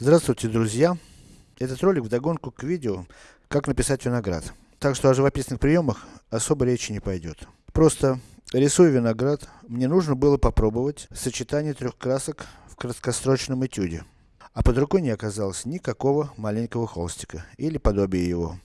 Здравствуйте, друзья! Этот ролик вдогонку к видео, как написать виноград. Так что о живописных приемах особо речи не пойдет. Просто, рисуя виноград, мне нужно было попробовать сочетание трех красок в краткосрочном этюде. А под рукой не оказалось никакого маленького холстика, или подобия его.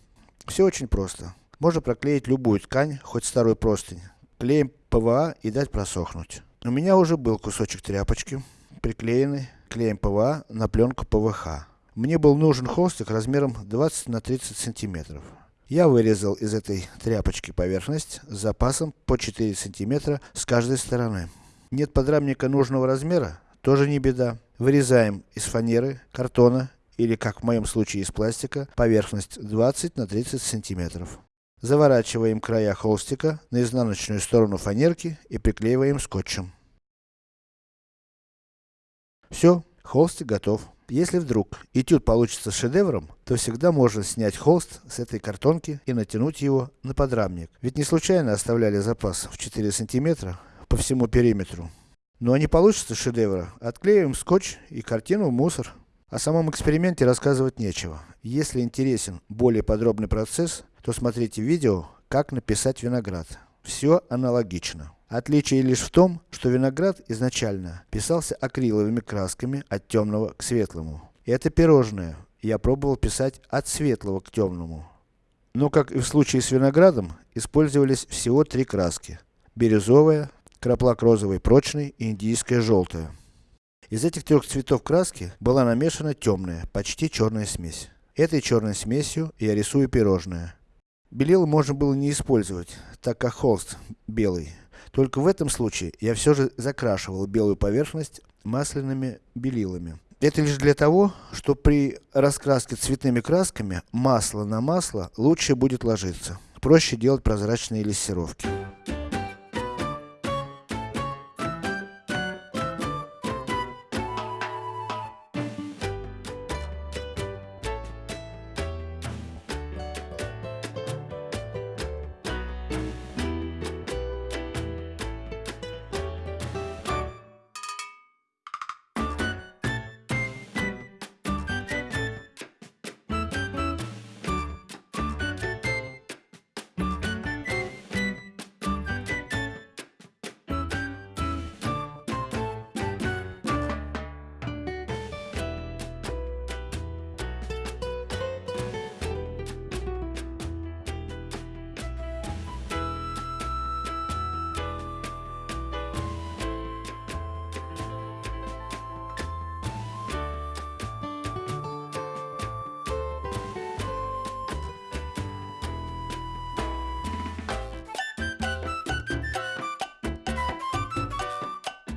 Все очень просто. Можно проклеить любую ткань, хоть старую простынь, клеем ПВА и дать просохнуть. У меня уже был кусочек тряпочки, приклеенный клеем ПВА на пленку ПВХ. Мне был нужен холстик размером 20 на 30 сантиметров. Я вырезал из этой тряпочки поверхность с запасом по 4 сантиметра с каждой стороны. Нет подрамника нужного размера? Тоже не беда. Вырезаем из фанеры, картона, или как в моем случае из пластика, поверхность 20 на 30 сантиметров. Заворачиваем края холстика на изнаночную сторону фанерки и приклеиваем скотчем. Все, холстик готов. Если вдруг этюд получится шедевром, то всегда можно снять холст с этой картонки и натянуть его на подрамник. Ведь не случайно оставляли запас в 4 сантиметра по всему периметру. Ну а не получится шедевра, отклеиваем скотч и картину в мусор. О самом эксперименте рассказывать нечего. Если интересен более подробный процесс, то смотрите видео, как написать виноград. Все аналогично. Отличие лишь в том, что виноград изначально писался акриловыми красками от темного к светлому. Это пирожное я пробовал писать от светлого к темному. Но как и в случае с виноградом, использовались всего три краски. Бирюзовая, краплак розовый прочный и индийская желтая. Из этих трех цветов краски была намешана темная, почти черная смесь. Этой черной смесью я рисую пирожное. Белил можно было не использовать, так как холст белый. Только в этом случае, я все же закрашивал белую поверхность масляными белилами. Это лишь для того, что при раскраске цветными красками, масло на масло лучше будет ложиться. Проще делать прозрачные лессировки.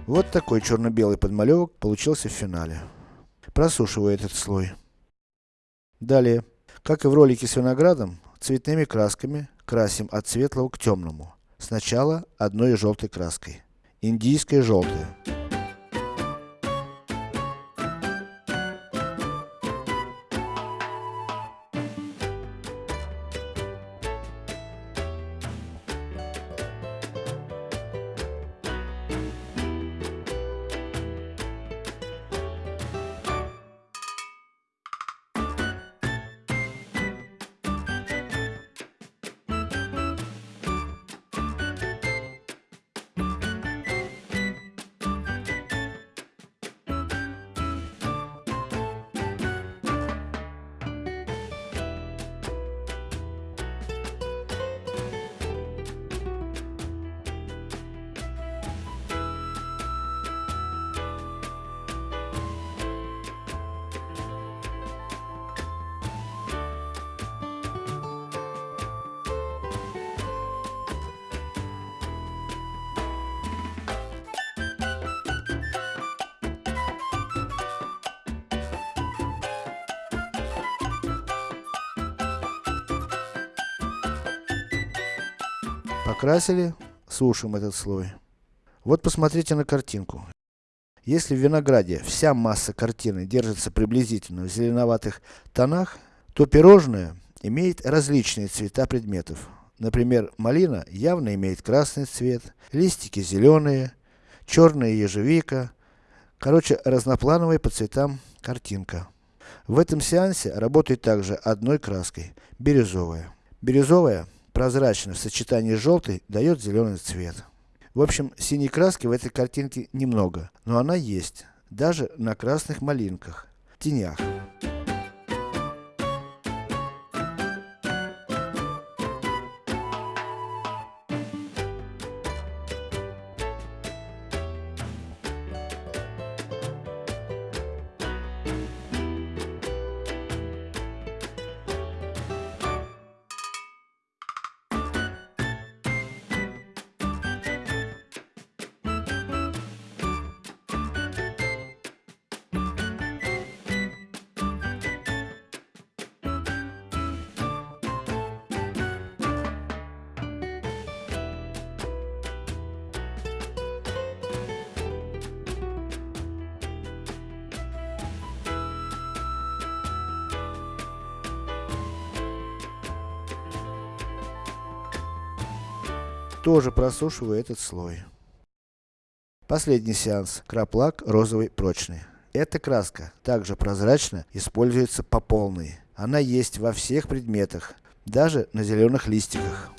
Вот такой черно-белый подмалевок получился в финале. Просушиваю этот слой. Далее, как и в ролике с виноградом, цветными красками красим от светлого к темному. Сначала одной желтой краской. Индийская желтая. Покрасили, сушим этот слой. Вот посмотрите на картинку. Если в винограде вся масса картины держится приблизительно в зеленоватых тонах, то пирожное имеет различные цвета предметов. Например, малина явно имеет красный цвет, листики зеленые, черная ежевика. Короче, разноплановая по цветам картинка. В этом сеансе работает также одной краской, бирюзовая. Бирюзовая, прозрачно в сочетании с желтой, дает зеленый цвет. В общем, синей краски в этой картинке немного, но она есть, даже на красных малинках, тенях. Тоже просушиваю этот слой. Последний сеанс. Краплак розовый прочный. Эта краска, также прозрачно, используется по полной. Она есть во всех предметах, даже на зеленых листиках.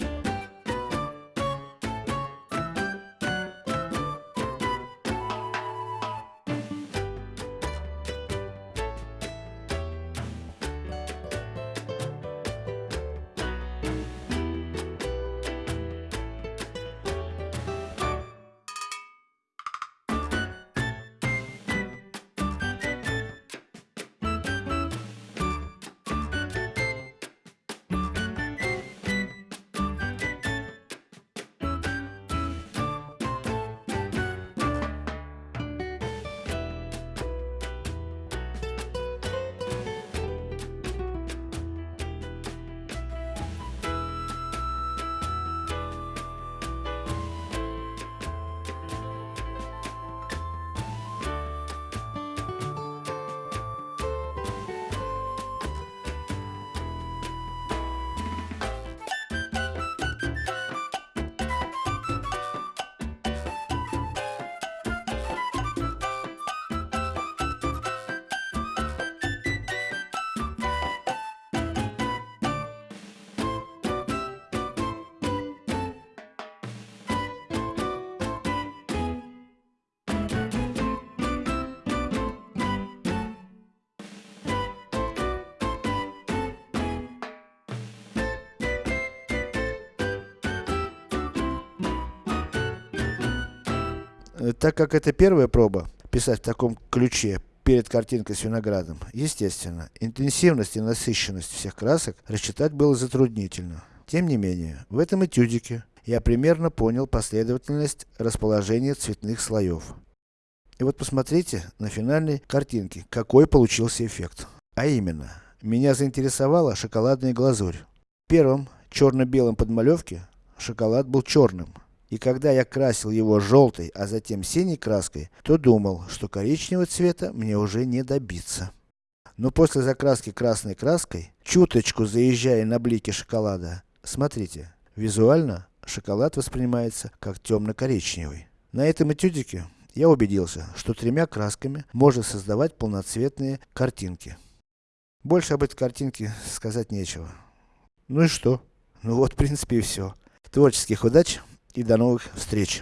Так как это первая проба, писать в таком ключе, перед картинкой с виноградом, естественно, интенсивность и насыщенность всех красок рассчитать было затруднительно. Тем не менее, в этом этюдике я примерно понял последовательность расположения цветных слоев. И вот посмотрите на финальной картинке, какой получился эффект. А именно, меня заинтересовала шоколадная глазурь. В первом, черно-белом подмалевке, шоколад был черным. И когда я красил его желтой, а затем синей краской, то думал, что коричневого цвета мне уже не добиться. Но после закраски красной краской, чуточку заезжая на блики шоколада, смотрите, визуально шоколад воспринимается как темно-коричневый. На этом этюдике я убедился, что тремя красками можно создавать полноцветные картинки. Больше об этой картинке сказать нечего. Ну и что? Ну вот в принципе и все. Творческих удач! И до новых встреч!